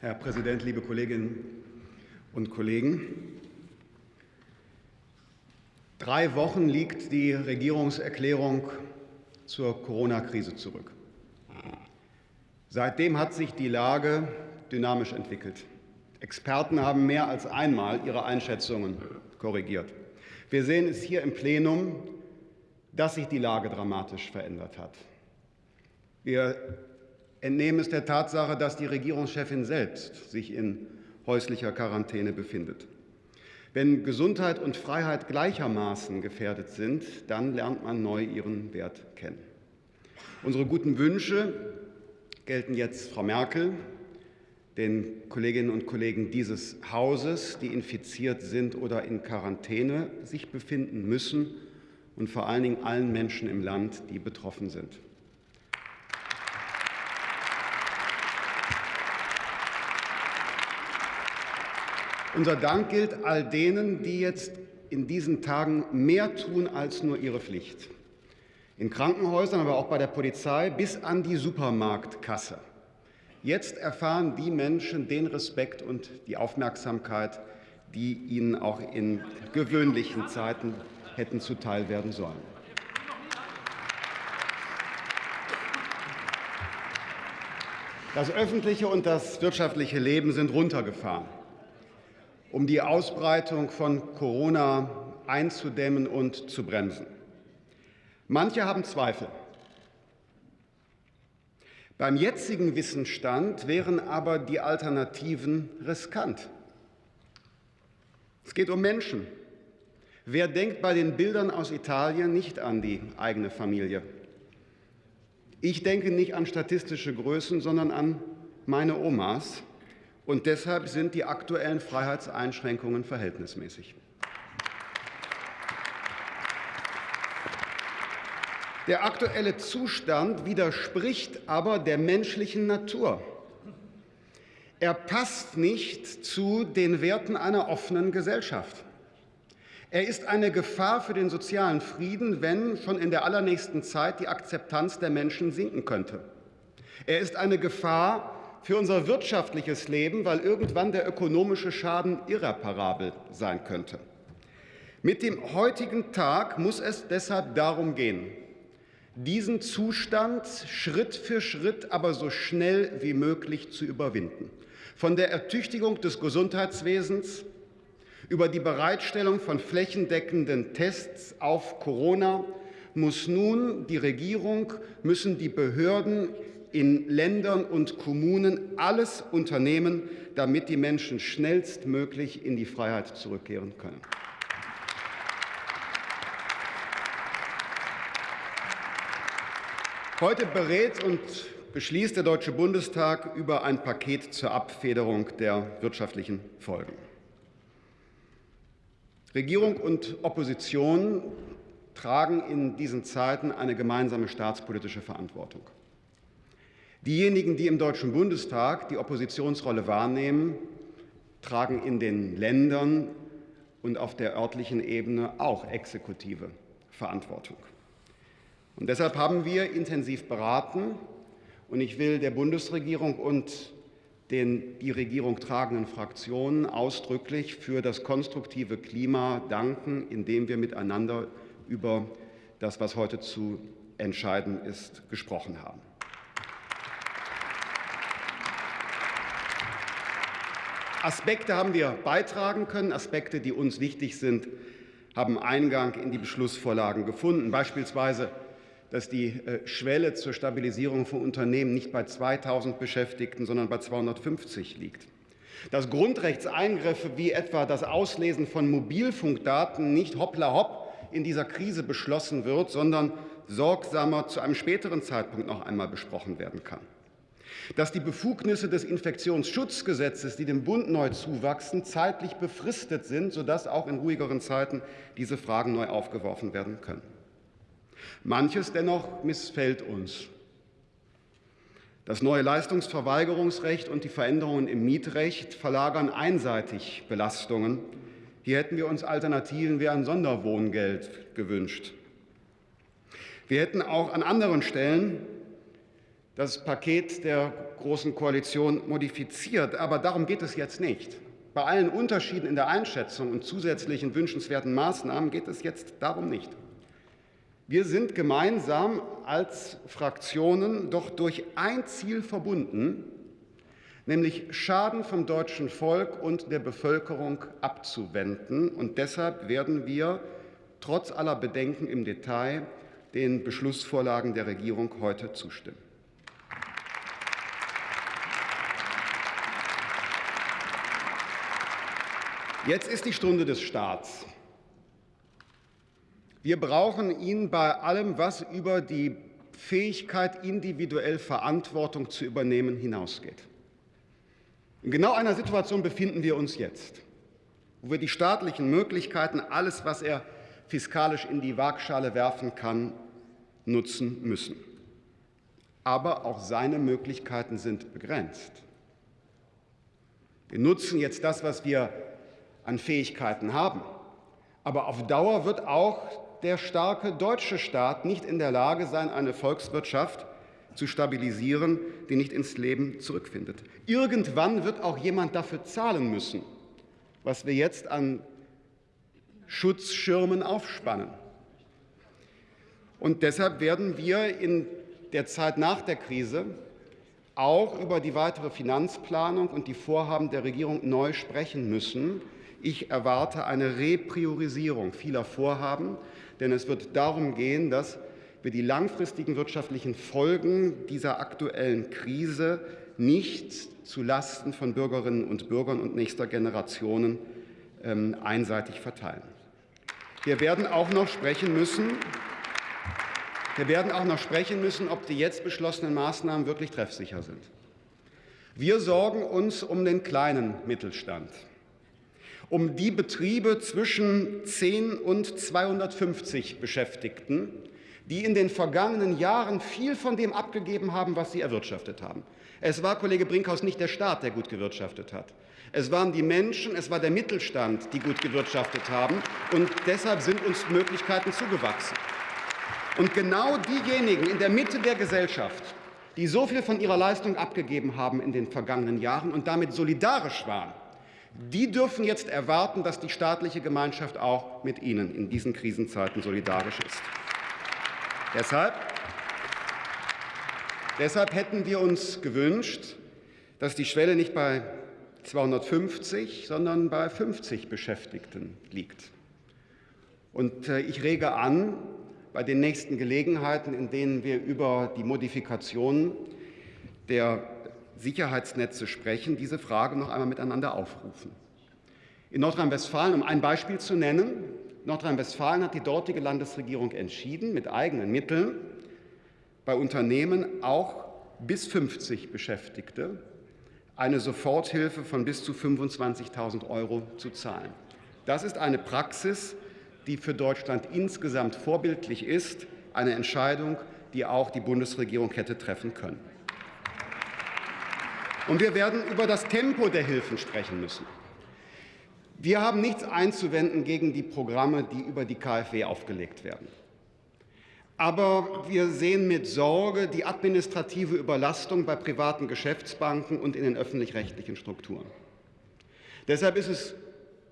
Herr Präsident, liebe Kolleginnen und Kollegen! Drei Wochen liegt die Regierungserklärung zur Corona-Krise zurück. Seitdem hat sich die Lage dynamisch entwickelt. Experten haben mehr als einmal ihre Einschätzungen korrigiert. Wir sehen es hier im Plenum, dass sich die Lage dramatisch verändert hat. Wir entnehmen es der Tatsache, dass die Regierungschefin selbst sich in häuslicher Quarantäne befindet. Wenn Gesundheit und Freiheit gleichermaßen gefährdet sind, dann lernt man neu ihren Wert kennen. Unsere guten Wünsche gelten jetzt Frau Merkel, den Kolleginnen und Kollegen dieses Hauses, die infiziert sind oder in Quarantäne sich befinden müssen, und vor allen Dingen allen Menschen im Land, die betroffen sind. Unser Dank gilt all denen, die jetzt in diesen Tagen mehr tun als nur ihre Pflicht. In Krankenhäusern, aber auch bei der Polizei bis an die Supermarktkasse. Jetzt erfahren die Menschen den Respekt und die Aufmerksamkeit, die ihnen auch in gewöhnlichen Zeiten hätten zuteil werden sollen. Das öffentliche und das wirtschaftliche Leben sind runtergefahren um die Ausbreitung von Corona einzudämmen und zu bremsen. Manche haben Zweifel. Beim jetzigen Wissensstand wären aber die Alternativen riskant. Es geht um Menschen. Wer denkt bei den Bildern aus Italien nicht an die eigene Familie? Ich denke nicht an statistische Größen, sondern an meine Omas, und deshalb sind die aktuellen Freiheitseinschränkungen verhältnismäßig. Der aktuelle Zustand widerspricht aber der menschlichen Natur. Er passt nicht zu den Werten einer offenen Gesellschaft. Er ist eine Gefahr für den sozialen Frieden, wenn schon in der allernächsten Zeit die Akzeptanz der Menschen sinken könnte. Er ist eine Gefahr für unser wirtschaftliches Leben, weil irgendwann der ökonomische Schaden irreparabel sein könnte. Mit dem heutigen Tag muss es deshalb darum gehen, diesen Zustand Schritt für Schritt, aber so schnell wie möglich zu überwinden. Von der Ertüchtigung des Gesundheitswesens über die Bereitstellung von flächendeckenden Tests auf Corona muss nun die Regierung, müssen die Behörden in Ländern und Kommunen alles unternehmen, damit die Menschen schnellstmöglich in die Freiheit zurückkehren können. Heute berät und beschließt der Deutsche Bundestag über ein Paket zur Abfederung der wirtschaftlichen Folgen. Regierung und Opposition tragen in diesen Zeiten eine gemeinsame staatspolitische Verantwortung. Diejenigen, die im Deutschen Bundestag die Oppositionsrolle wahrnehmen, tragen in den Ländern und auf der örtlichen Ebene auch exekutive Verantwortung. Und deshalb haben wir intensiv beraten, und ich will der Bundesregierung und den die Regierung tragenden Fraktionen ausdrücklich für das konstruktive Klima danken, in dem wir miteinander über das, was heute zu entscheiden ist, gesprochen haben. Aspekte haben wir beitragen können. Aspekte, die uns wichtig sind, haben Eingang in die Beschlussvorlagen gefunden. Beispielsweise, dass die äh, Schwelle zur Stabilisierung von Unternehmen nicht bei 2.000 Beschäftigten, sondern bei 250 liegt. Dass Grundrechtseingriffe wie etwa das Auslesen von Mobilfunkdaten nicht hoppla hopp in dieser Krise beschlossen wird, sondern sorgsamer zu einem späteren Zeitpunkt noch einmal besprochen werden kann dass die Befugnisse des Infektionsschutzgesetzes, die dem Bund neu zuwachsen, zeitlich befristet sind, sodass auch in ruhigeren Zeiten diese Fragen neu aufgeworfen werden können. Manches dennoch missfällt uns. Das neue Leistungsverweigerungsrecht und die Veränderungen im Mietrecht verlagern einseitig Belastungen. Hier hätten wir uns Alternativen wie ein Sonderwohngeld gewünscht. Wir hätten auch an anderen Stellen das Paket der Großen Koalition modifiziert. Aber darum geht es jetzt nicht. Bei allen Unterschieden in der Einschätzung und zusätzlichen wünschenswerten Maßnahmen geht es jetzt darum nicht. Wir sind gemeinsam als Fraktionen doch durch ein Ziel verbunden, nämlich Schaden vom deutschen Volk und der Bevölkerung abzuwenden. Und deshalb werden wir trotz aller Bedenken im Detail den Beschlussvorlagen der Regierung heute zustimmen. Jetzt ist die Stunde des Staats. Wir brauchen ihn bei allem, was über die Fähigkeit, individuell Verantwortung zu übernehmen, hinausgeht. In genau einer Situation befinden wir uns jetzt, wo wir die staatlichen Möglichkeiten, alles, was er fiskalisch in die Waagschale werfen kann, nutzen müssen. Aber auch seine Möglichkeiten sind begrenzt. Wir nutzen jetzt das, was wir an Fähigkeiten haben. Aber auf Dauer wird auch der starke deutsche Staat nicht in der Lage sein, eine Volkswirtschaft zu stabilisieren, die nicht ins Leben zurückfindet. Irgendwann wird auch jemand dafür zahlen müssen, was wir jetzt an Schutzschirmen aufspannen. Und deshalb werden wir in der Zeit nach der Krise auch über die weitere Finanzplanung und die Vorhaben der Regierung neu sprechen müssen. Ich erwarte eine Repriorisierung vieler Vorhaben, denn es wird darum gehen, dass wir die langfristigen wirtschaftlichen Folgen dieser aktuellen Krise nicht zulasten von Bürgerinnen und Bürgern und nächster Generationen ähm, einseitig verteilen. Wir werden auch noch sprechen müssen, wir werden auch noch sprechen müssen, ob die jetzt beschlossenen Maßnahmen wirklich treffsicher sind. Wir sorgen uns um den kleinen Mittelstand, um die Betriebe zwischen 10 und 250 Beschäftigten, die in den vergangenen Jahren viel von dem abgegeben haben, was sie erwirtschaftet haben. Es war, Kollege Brinkhaus, nicht der Staat, der gut gewirtschaftet hat. Es waren die Menschen, es war der Mittelstand, die gut gewirtschaftet haben. Und deshalb sind uns Möglichkeiten zugewachsen. Und genau diejenigen in der Mitte der Gesellschaft, die so viel von ihrer Leistung abgegeben haben in den vergangenen Jahren und damit solidarisch waren, die dürfen jetzt erwarten, dass die staatliche Gemeinschaft auch mit ihnen in diesen Krisenzeiten solidarisch ist. Deshalb, deshalb hätten wir uns gewünscht, dass die Schwelle nicht bei 250, sondern bei 50 Beschäftigten liegt. Und äh, ich rege an, bei den nächsten Gelegenheiten, in denen wir über die Modifikation der Sicherheitsnetze sprechen, diese Frage noch einmal miteinander aufrufen. In Nordrhein-Westfalen, um ein Beispiel zu nennen, Nordrhein-Westfalen hat die dortige Landesregierung entschieden, mit eigenen Mitteln bei Unternehmen auch bis 50 Beschäftigte eine Soforthilfe von bis zu 25.000 Euro zu zahlen. Das ist eine Praxis, die für Deutschland insgesamt vorbildlich ist, eine Entscheidung, die auch die Bundesregierung hätte treffen können. Und wir werden über das Tempo der Hilfen sprechen müssen. Wir haben nichts einzuwenden gegen die Programme, die über die KfW aufgelegt werden. Aber wir sehen mit Sorge die administrative Überlastung bei privaten Geschäftsbanken und in den öffentlich-rechtlichen Strukturen. Deshalb ist es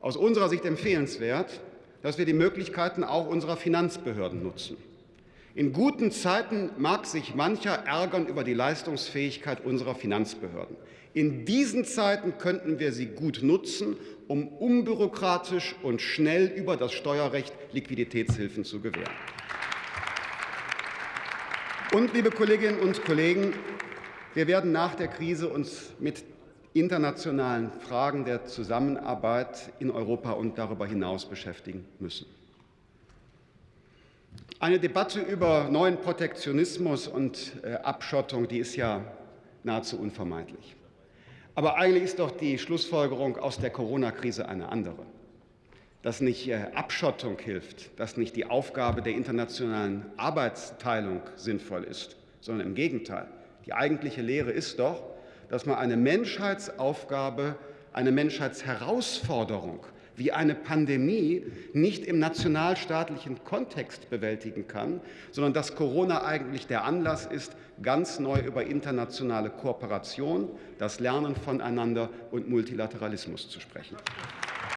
aus unserer Sicht empfehlenswert, dass wir die Möglichkeiten auch unserer Finanzbehörden nutzen. In guten Zeiten mag sich mancher ärgern über die Leistungsfähigkeit unserer Finanzbehörden. In diesen Zeiten könnten wir sie gut nutzen, um unbürokratisch und schnell über das Steuerrecht Liquiditätshilfen zu gewähren. Und, liebe Kolleginnen und Kollegen, wir werden nach der Krise uns mit internationalen Fragen der Zusammenarbeit in Europa und darüber hinaus beschäftigen müssen. Eine Debatte über neuen Protektionismus und äh, Abschottung, die ist ja nahezu unvermeidlich. Aber eigentlich ist doch die Schlussfolgerung aus der Corona-Krise eine andere dass nicht äh, Abschottung hilft, dass nicht die Aufgabe der internationalen Arbeitsteilung sinnvoll ist, sondern im Gegenteil. Die eigentliche Lehre ist doch, dass man eine Menschheitsaufgabe, eine Menschheitsherausforderung wie eine Pandemie nicht im nationalstaatlichen Kontext bewältigen kann, sondern dass Corona eigentlich der Anlass ist, ganz neu über internationale Kooperation, das Lernen voneinander und Multilateralismus zu sprechen.